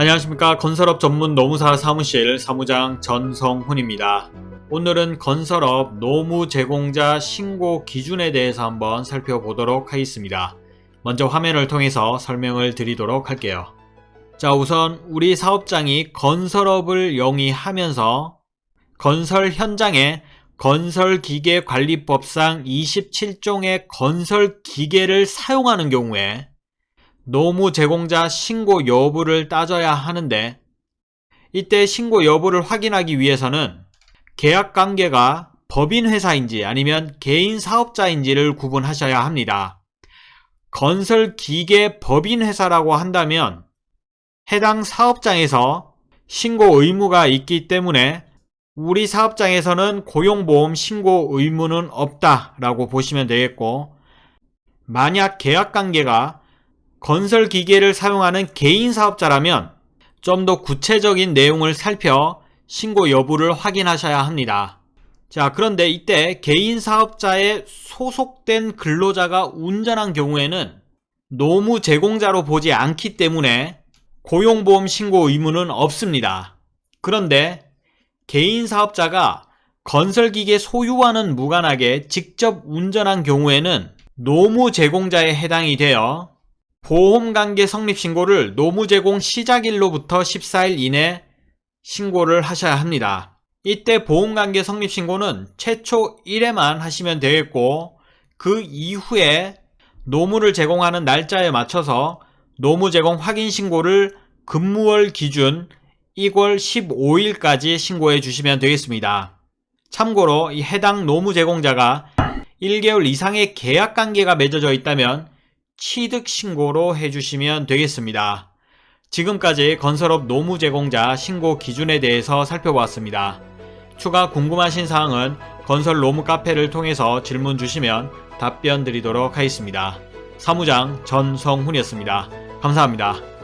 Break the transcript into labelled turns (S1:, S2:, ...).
S1: 안녕하십니까 건설업 전문 노무사 사무실 사무장 전성훈입니다. 오늘은 건설업 노무 제공자 신고 기준에 대해서 한번 살펴보도록 하겠습니다. 먼저 화면을 통해서 설명을 드리도록 할게요. 자 우선 우리 사업장이 건설업을 영위하면서 건설 현장에 건설기계관리법상 27종의 건설기계를 사용하는 경우에 노무 제공자 신고 여부를 따져야 하는데 이때 신고 여부를 확인하기 위해서는 계약관계가 법인회사인지 아니면 개인 사업자인지를 구분하셔야 합니다. 건설기계 법인회사라고 한다면 해당 사업장에서 신고 의무가 있기 때문에 우리 사업장에서는 고용보험 신고 의무는 없다라고 보시면 되겠고 만약 계약관계가 건설 기계를 사용하는 개인 사업자라면 좀 더 구체적인 내용을 살펴 신고 여부를 확인하셔야 합니다. 자 그런데 이때 개인 사업자에 소속된 근로자가 운전한 경우에는 노무 제공자로 보지 않기 때문에 고용보험 신고 의무는 없습니다. 그런데 개인 사업자가 건설기계 소유와는 무관하게 직접 운전한 경우에는 노무 제공자에 해당이 되어 보험관계 성립신고를 노무제공 시작일로부터 14일 이내 신고를 하셔야 합니다. 이때 보험관계 성립신고는 최초 1회만 하시면 되겠고 그 이후에 노무를 제공하는 날짜에 맞춰서 노무 제공 확인 신고를 근무월 기준 2월 15일까지 신고해 주시면 되겠습니다. 참고로 이 해당 노무 제공자가 1개월 이상의 계약 관계가 맺어져 있다면 취득신고로 해주시면 되겠습니다. 지금까지 건설업 노무 제공자 신고 기준에 대해서 살펴보았습니다. 추가 궁금하신 사항은 건설 노무 카페를 통해서 질문 주시면 답변 드리도록 하겠습니다. 사무장 전성훈이었습니다. 감사합니다.